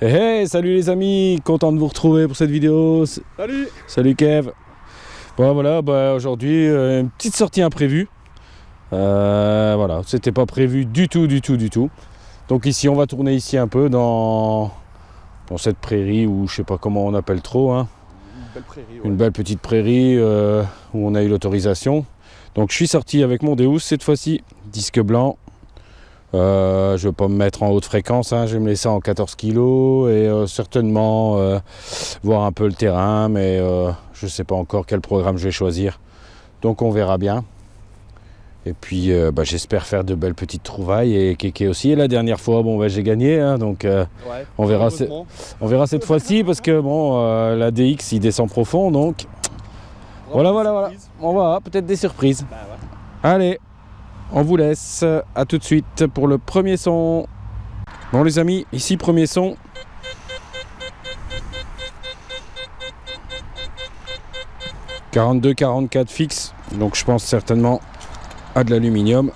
Hey, hey, salut les amis, content de vous retrouver pour cette vidéo. Salut Salut Kev. Bon voilà, bah, aujourd'hui euh, une petite sortie imprévue. Euh, voilà, c'était pas prévu du tout, du tout, du tout. Donc ici, on va tourner ici un peu dans, dans cette prairie ou je sais pas comment on appelle trop. hein. Une belle prairie. Une belle petite prairie euh, où on a eu l'autorisation. Donc je suis sorti avec mon Deus cette fois-ci, disque blanc. Euh, je vais pas me mettre en haute fréquence, hein, je vais me laisser en 14 kg et euh, certainement euh, voir un peu le terrain, mais je sais pas encore quel programme je vais choisir. Donc on verra bien. Et puis bah, j'espère faire de belles petites trouvailles et Kéké aussi. Et la dernière fois, bon bah, j'ai gagné, hein, donc Ouais. on verra. on verra cette fois-ci parce que bon, la DX il descend profond donc voilà, voilà, voilà. On va peut-être des surprises. Bah ouais. Allez, on vous laisse. À tout de suite pour le premier son. Bon les amis, ici premier son. « 42-44 fixe, donc je pense certainement à de l'aluminium.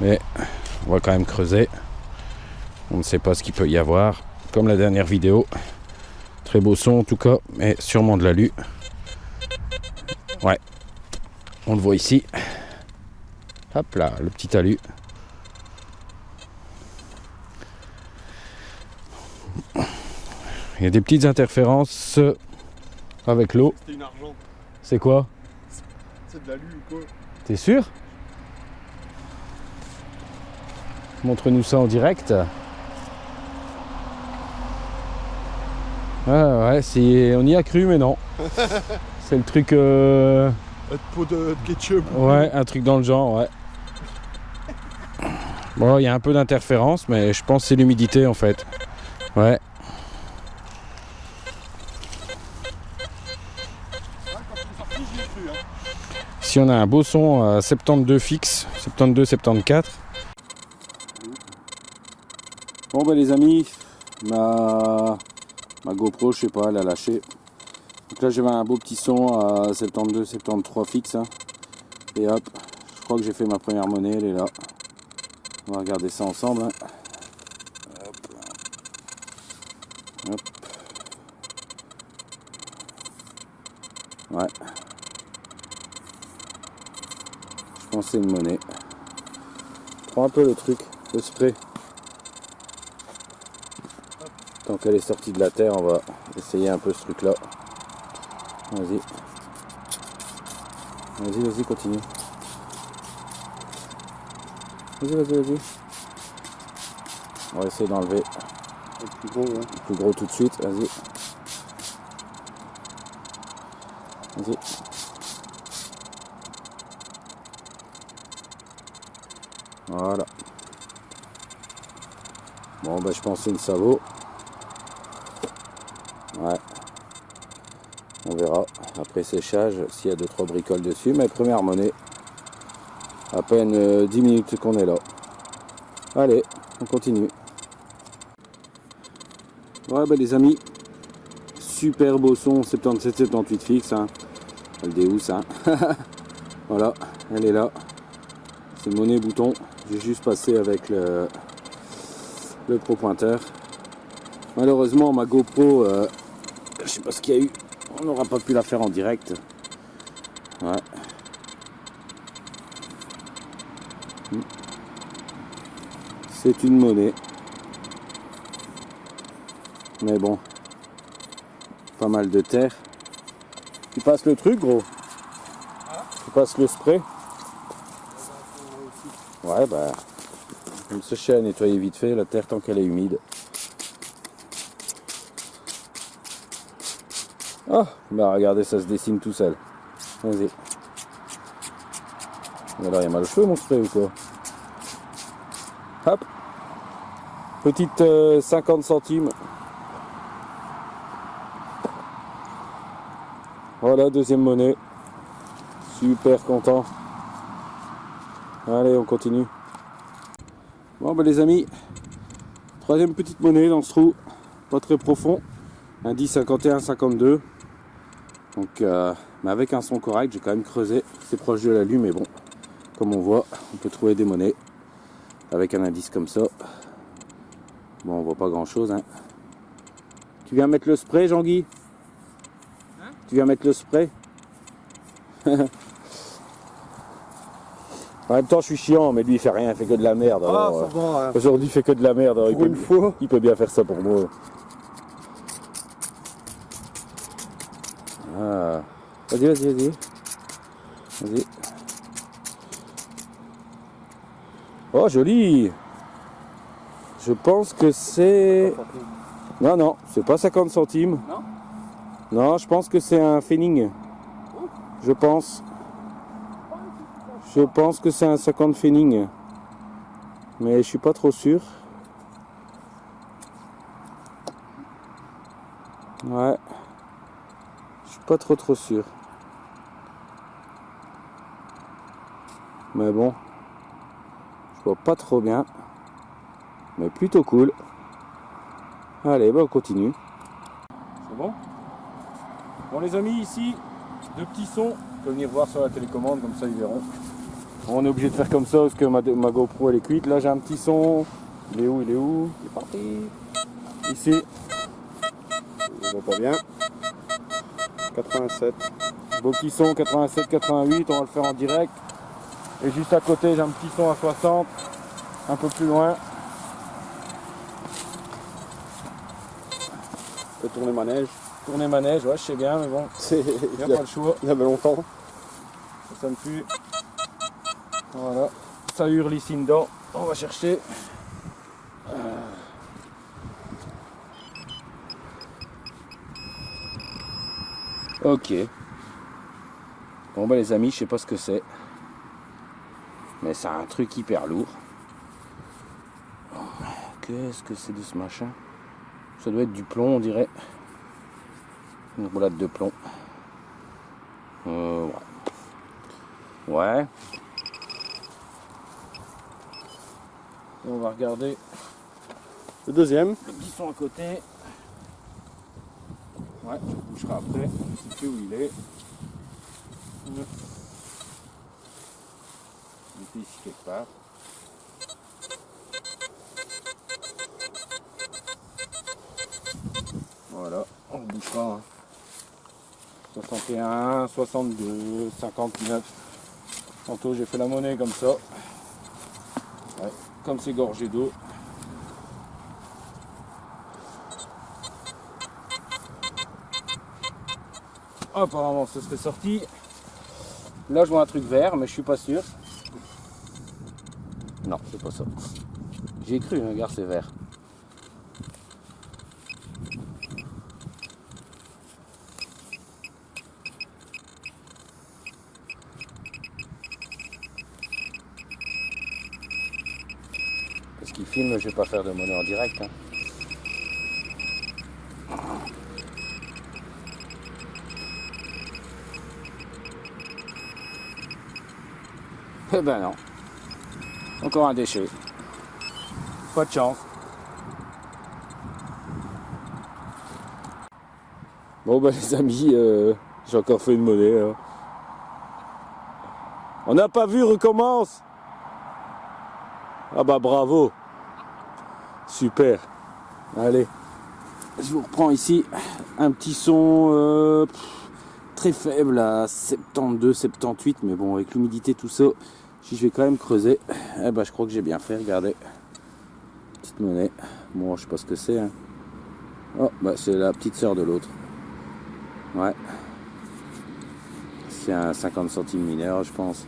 Mais on va quand même creuser. On ne sait pas ce qu'il peut y avoir. Comme la dernière vidéo. Très beau son en tout cas, mais sûrement de l'alu. Ouais. On le voit ici. Hop là, le petit alu. Il y a des petites interférences avec l'eau. C'était une argent. C'est quoi? C'est de l'alu ou quoi? T'es sûr? Montre-nous ça en direct. Ah ouais, c'est- on y a cru mais non. C'est le truc... euh, pot de, de ketchup. Ouais, un truc dans le genre, ouais. Bon, il y a un peu d'interférence, mais je pense que c'est l'humidité en fait. Ouais. Si on a un beau son à 72 fixe, 72, 74. Bon bah les amis, ma, ma GoPro, je sais pas, elle a lâché. Donc là j'avais un beau petit son à 72, 73 fixe. hein. Et hop, je crois que j'ai fait ma première monnaie, elle est là. On va regarder ça ensemble. hein. Hop. Hop. Ouais. Je pense c'est une monnaie. Prends un peu le truc, le spray. Tant qu'elle est sortie de la terre, on va essayer un peu ce truc là. Vas-y. Vas-y, vas-y, continue. Vas-y, vas-y, vas-y. On va essayer d'enlever Le plus gros, hein. le plus gros tout de suite. Vas-y. Vas-y. Voilà. Bon, bah, je pense que c'est une sabot. Ouais. On verra après séchage s'il y a 2-3 bricoles dessus. Mais première monnaie. À peine euh, 10 minutes qu'on est là. Allez, on continue. Ouais, bah, les amis. Super beau son 77-78 fixe. Hein. Elle déhousse. Hein? voilà, elle est là. C'est monnaie bouton. J'ai juste passé avec le, le pro pointeur. Malheureusement, ma GoPro, euh, je sais pas ce qu'il y a eu. On n'aura pas pu la faire en direct. C'est une monnaie. Mais bon. Pas mal de terre. Tu passes le truc, gros Tu passes le spray Ouais, bah. Je vais me sécher à nettoyer vite fait la terre tant qu'elle est humide. Ah, bah regardez, ça se dessine tout seul. Vas-y. Alors, il y a mal au cheveu, mon spray ou quoi? Hop. Petite euh, 50 centimes. Voilà, deuxième monnaie. Super content. Allez, on continue. Bon, bah les amis, troisième petite monnaie dans ce trou, pas très profond. 10, 51, 52. Donc, euh, mais avec un son correct, j'ai quand même creusé. C'est proche de la lune, mais bon, comme on voit, on peut trouver des monnaies avec un indice comme ça. Bon, on voit pas grand chose, hein. Tu viens mettre le spray, Jean-Guy? Hein? Tu viens mettre le spray? En même temps, je suis chiant, mais lui, il fait rien, il fait que de la merde. Ah, euh, hein. Aujourd'hui, il fait que de la merde. il, peut, une fois. il peut bien faire ça pour moi. Ah. Vas-y, vas-y, vas-y. Vas-y. Oh, joli Je pense que c'est... Non, non, c'est pas 50 centimes. Non Non, je pense que c'est un Fenning. Je pense. Je pense que c'est un 50 Fenning. Mais je suis pas trop sûr. Ouais. Je suis pas trop trop sûr. Mais bon. Je vois pas trop bien. Mais plutôt cool. Allez, bah on continue. C'est bon? Bon les amis, ici, deux petits sons. Vous pouvez venir voir sur la télécommande, comme ça ils verront. On est obligé de faire comme ça parce que ma, ma GoPro elle est cuite. Là j'ai un petit son. Il est où Il est où? Il est parti. Ici, Je vois pas bien. 87. beau petit son 87-88, on va le faire en direct. Et juste à côté j'ai un petit son à 60, un peu plus loin. Je vais tourner manège. Tourner manège, ouais je sais bien mais bon, il Il n'y a pas le choix. y avait longtemps. Ça sonne plus. Voilà. Ça hurle ici dedans. On va chercher. Ok. Bon bah les amis, je sais pas ce que c'est. Mais c'est un truc hyper lourd. Oh, Qu'est-ce que c'est de ce machin? Ça doit être du plomb on dirait. Une roulade de plomb. Euh, ouais. Ouais. On va regarder Le deuxième. le petit son à côté. Ouais, je bougerai après. Je sais où il est. Il était ici quelque part. On ne bouge pas. hein. 61, 62, 59. Tantôt j'ai fait la monnaie comme ça. Comme c'est gorgé d'eau. Apparemment ce serait sorti. Là je vois un truc vert mais je suis pas sûr. Non, c'est pas ça. J'ai cru, regarde c'est vert. Filme, je vais pas faire de monnaie en direct. hein. Eh ben non. Encore un déchet. Pas de chance. Bon bah les amis, euh, j'ai encore fait une monnaie. hein. On n'a pas vu, recommence Ah bah bravo Super Allez, je vous reprends ici un petit son euh, très faible à 72, 78, mais bon avec l'humidité tout ça, si je vais quand même creuser, eh ben je crois que j'ai bien fait, regardez. Petite monnaie. Bon je sais pas ce que c'est. hein. Oh bah c'est la petite sœur de l'autre. Ouais. C'est un 50 centimes mineur je pense.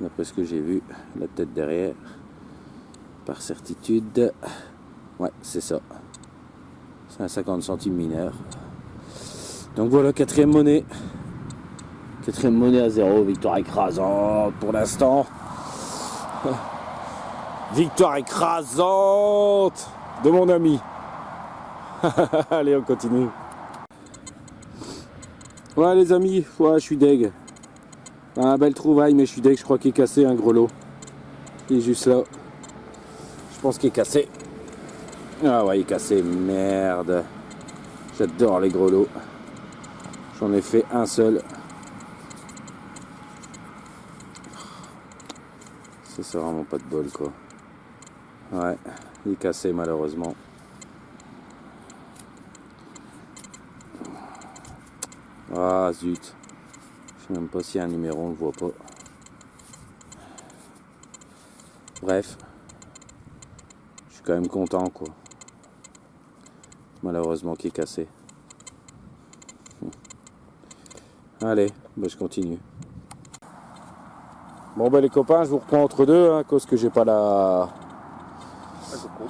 D'après ce que j'ai vu, la tête derrière. Par certitude. Ouais, c'est ça. C'est un 50 centimes mineur. Donc voilà, quatrième monnaie. Quatrième monnaie à zéro, victoire écrasante pour l'instant. Victoire écrasante de mon ami. Allez, on continue. Ouais les amis, ouais, je suis deg. Un belle trouvaille, mais je suis deg, je crois qu'il est cassé un gros lot. Il est juste là. Je pense qu'il est cassé. Ah ouais, il est cassé, merde. J'adore les grelots. J'en ai fait un seul. C'est vraiment pas de bol, quoi. Ouais, il est cassé, malheureusement. Ah, zut. Je sais même pas s'il y a un numéro, on le voit pas. Bref. Quand même content quoi. Malheureusement qui est cassé. Allez, bah, je continue. Bon ben les copains, je vous reprends entre deux, hein, à cause que j'ai pas la,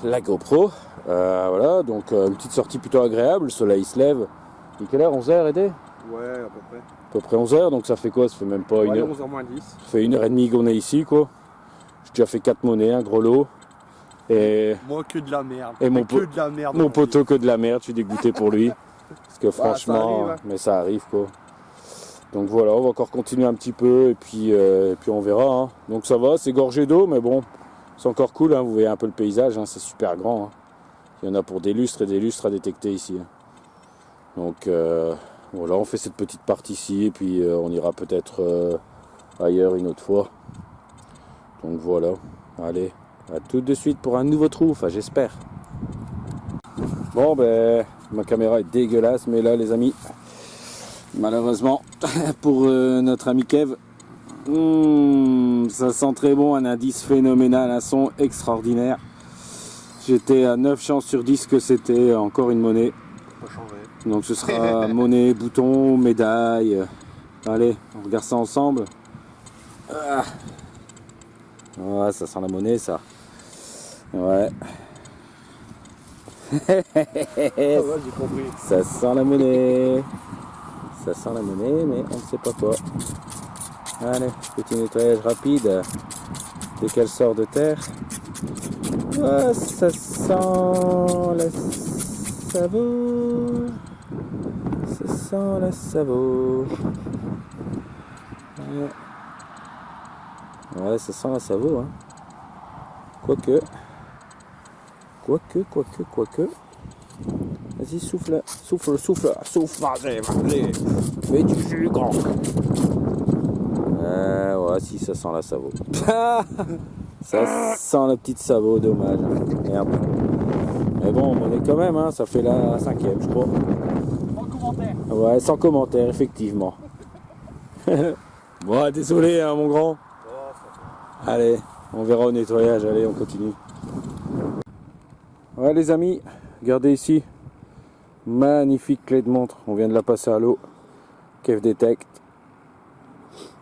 la GoPro. Euh, voilà, donc euh, une petite sortie plutôt agréable, le soleil se lève. Il est quelle heure 11h Aidé Ouais, à peu près. À peu près 11h, donc ça fait quoi? Ça fait même pas une heure. 11h moins 10. Ça fait une heure et demie qu'on est ici quoi. J'ai déjà fait 4 monnaies, un gros lot. Et Moi, que de la merde. Et mon que de la merde. mon poteau que de la merde, je suis dégoûté pour lui. Parce que franchement, arrive, hein. mais ça arrive quoi. Donc voilà, on va encore continuer un petit peu et puis, euh, et puis on verra. hein. Donc ça va, c'est gorgé d'eau, mais bon, c'est encore cool. hein. Vous voyez un peu le paysage, c'est super grand. Il y en a pour des lustres et des lustres à détecter ici. Donc euh, voilà, on fait cette petite partie ici et puis euh, on ira peut-être ailleurs une autre fois. Donc voilà, allez, à tout de suite pour un nouveau trou, enfin j'espère. Bon ben, ma caméra est dégueulasse, mais là les amis, malheureusement, pour euh, notre ami Kev, hmm, ça sent très bon, un indice phénoménal, un son extraordinaire. J'étais à 9 chances sur 10 que c'était encore une monnaie. Pas changé. Donc ce sera monnaie, bouton, médaille. Allez, on regarde ça ensemble. Ah. Ouais, ça sent la monnaie ça. Ouais. Ah j'ai compris. Ça sent la monnaie. Ça sent la monnaie, mais on ne sait pas quoi. Allez, petit nettoyage rapide. Dès qu'elle sort de terre. Ah, ça sent la savoure. Ça sent la savoure. Ouais. Ça sent la savoure. Hein. Quoique. Quoique, quoique, quoique. Vas-y, souffle, souffle, souffle, souffle, vas-y, vas-y. Fais du jus, grand. Euh, ouais, si, ça sent la savo. ça sent la petite savo, dommage. Merde. Mais bon, on est quand même, hein, ça fait la cinquième, je crois. Sans commentaire. Ouais, sans commentaire, effectivement. bon, désolé, hein, mon grand. Allez, on verra au nettoyage. Allez, on continue. Ouais, les amis, regardez ici. Magnifique clé de montre. On vient de la passer à l'eau. Kev Detect.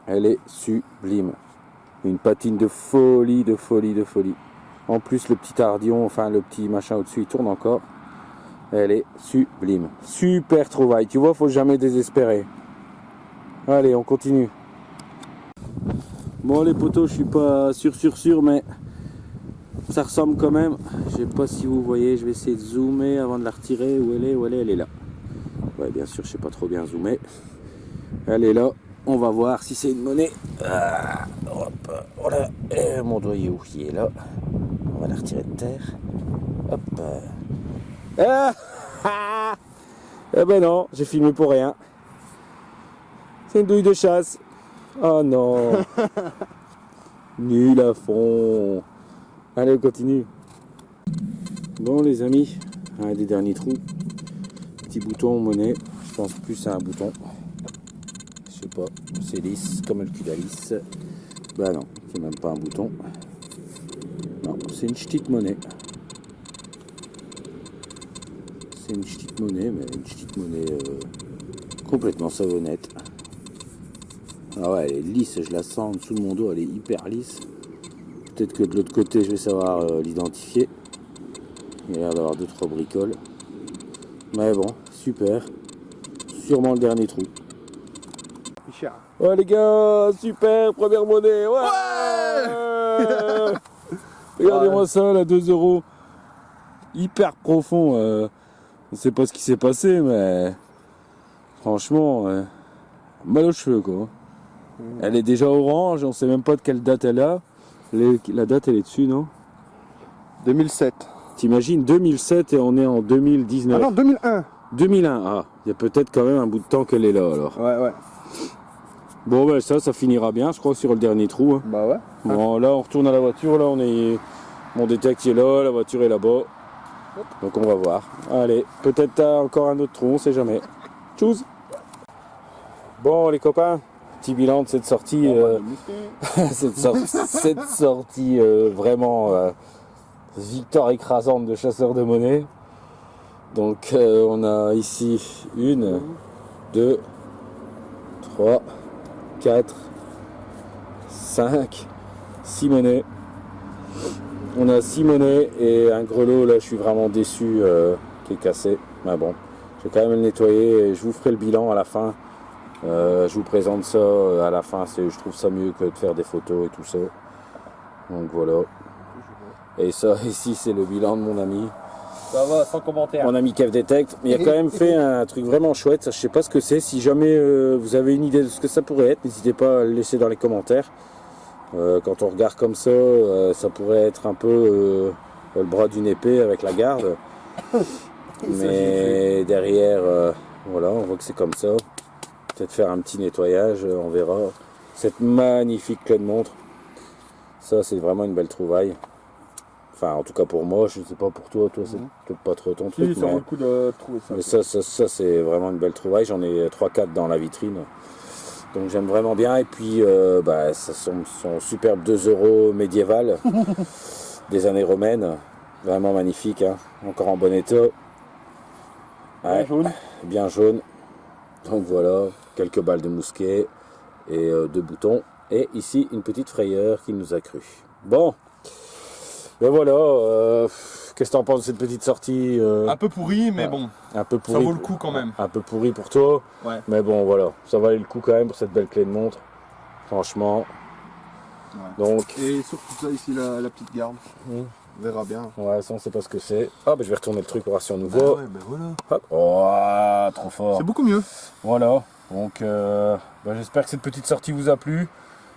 Elle est sublime. Une patine de folie, de folie, de folie. En plus, le petit ardillon, enfin le petit machin au-dessus, il tourne encore. Elle est sublime. Super trouvaille. Tu vois, faut jamais désespérer. Allez, on continue. Bon, les poteaux, je suis pas sûr, sûr, sûr, mais ça ressemble quand même. Je sais pas si vous voyez, je vais essayer de zoomer avant de la retirer. Où elle est Où elle est Elle est là. Ouais, bien sûr, je sais pas trop bien zoomer. Elle est là. On va voir si c'est une monnaie. Ah, hop, voilà. Et mon est où Il est là. On va la retirer de terre. Hop. Ah, ah. Eh ben non, j'ai filmé pour rien. C'est une douille de chasse. Oh non. Nul à fond. Allez, on continue. Bon, les amis, un des derniers trous. Petit bouton monnaie. Je pense plus à un bouton. Je sais pas. C'est lisse, comme le cul d'Alice. Bah non, c'est même pas un bouton. Non, c'est une petite monnaie. C'est une petite monnaie, mais une petite monnaie euh, complètement savonnette. Ah ouais, elle est lisse, je la sens en dessous de mon dos, elle est hyper lisse. Peut-être que de l'autre côté, je vais savoir euh, l'identifier. Il a l'air d'avoir deux trois bricoles. Mais bon, super. Sûrement le dernier trou. Ouais les gars, super, première monnaie, ouais, Regardez-moi ça, là, 2 euros. Hyper profond. euh, on sait pas ce qui s'est passé, mais franchement, euh, mal aux cheveux quoi. Elle est déjà orange, on sait même pas de quelle date elle a. Les- la date elle est dessus, non? 2007. T'imagines 2007 et on est en 2019. Ah non, 2001. 2001, ah, il y a peut-être quand même un bout de temps qu'elle est là alors. Ouais, ouais. Bon ben ça, ça finira bien, je crois, sur le dernier trou. hein. Bah ouais. Bon, là, on retourne à la voiture. Là, on est. Mon détect est là, la voiture est là-bas. Donc, on va voir. Allez, peut-être t'as encore un autre trou, on sait jamais. Tchuss Bon les copains, petit bilan de cette sortie, euh, cette, sor- cette sortie euh, vraiment euh, victoire écrasante de chasseurs de monnaie. Donc on a ici une, deux, trois, quatre, cinq, six monnaies. On a six monnaies et un grelot là je suis vraiment déçu qui est cassé. Mais bon, je vais quand même le nettoyer et je vous ferai le bilan à la fin. Euh, je vous présente ça euh, à la fin, je trouve ça mieux que de faire des photos et tout ça. Donc voilà. Et ça ici c'est le bilan de mon ami. Ça va, sans commentaire. Mon ami Kev Detect. Mais il a quand même fait un truc vraiment chouette. Ça, je sais pas ce que c'est. Si jamais euh, vous avez une idée de ce que ça pourrait être, n'hésitez pas à le laisser dans les commentaires. Euh, quand on regarde comme ça, euh, ça pourrait être un peu euh, le bras d'une épée avec la garde. Mais derrière, euh, voilà, on voit que c'est comme ça. Peut-être faire un petit nettoyage, euh, on verra. Cette magnifique clé de montre. Ça, c'est vraiment une belle trouvaille. Enfin, en tout cas pour moi, je ne sais pas pour toi. Toi, c'est Mhm. peut-être pas trop ton truc. ça mais- vaut le coup de trouver ça. mais ça, ça, ça, c'est vraiment une belle trouvaille. J'en ai 3-4 dans la vitrine. Donc j'aime vraiment bien. Et puis, euh, bah, ça sont, sont superbes 2 euros médiévales des années romaines. Vraiment magnifique. hein. Encore en bon état. Ouais, Ouais, jaune. bien jaune. Donc voilà, quelques balles de mousquet et euh, deux boutons. Et ici, une petite frayeur qui nous a cru. Bon, ben voilà. euh, Qu'est-ce que t'en penses de cette petite sortie euh, Un peu pourri, mais Ouais. bon, un peu ça pourri vaut le coup quand même. un peu pourri pour toi. Ouais. Mais bon, voilà, ça valait le coup quand même pour cette belle clé de montre. Franchement. Donc, Et surtout ça ici, la, la petite garde. Hmm. On verra bien. ouais, ça on sait pas ce que c'est. Ah, bah je vais retourner le truc pour voir si on nous Bah voit. ouais, bah voilà. Hop. Oh, trop fort. C'est beaucoup mieux. Voilà. Donc, euh, bah, j'espère que cette petite sortie vous a plu.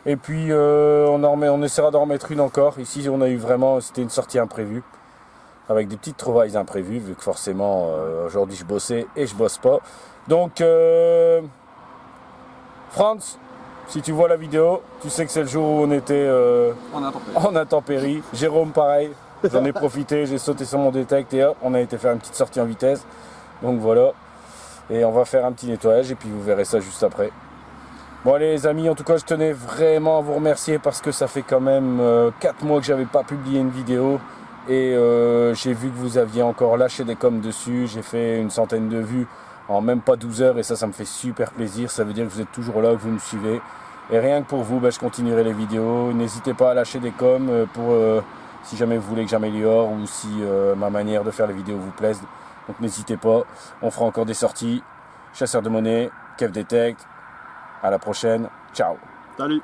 Et puis, euh, on, en remet- on essaiera d'en remettre une encore. Ici, on a eu vraiment, c'était une sortie imprévue. Avec des petites trouvailles imprévues, vu que forcément, euh, aujourd'hui, je bossais et je bosse pas. Donc, euh, Franz, si tu vois la vidéo, tu sais que c'est le jour où on était euh, tenté. en intempérie. Jérôme, pareil. J'en ai profité, j'ai sauté sur mon détect et hop, on a été faire une petite sortie en vitesse. Donc voilà. Et on va faire un petit nettoyage et puis vous verrez ça juste après. Bon allez les amis, en tout cas je tenais vraiment à vous remercier parce que ça fait quand même 4 mois que j'avais pas publié une vidéo. Et euh, j'ai vu que vous aviez encore lâché des coms dessus. J'ai fait une centaine de vues en même pas 12 heures et ça, ça me fait super plaisir. Ça veut dire que vous êtes toujours là, que vous me suivez. Et rien que pour vous, bah, je continuerai les vidéos. N'hésitez pas à lâcher des coms euh, pour euh, si jamais vous voulez que j'améliore ou si euh, ma manière de faire les vidéos vous plaise. Donc n'hésitez pas, on fera encore des sorties. Chasseur de monnaie, Kev Detect. À la prochaine, ciao Salut.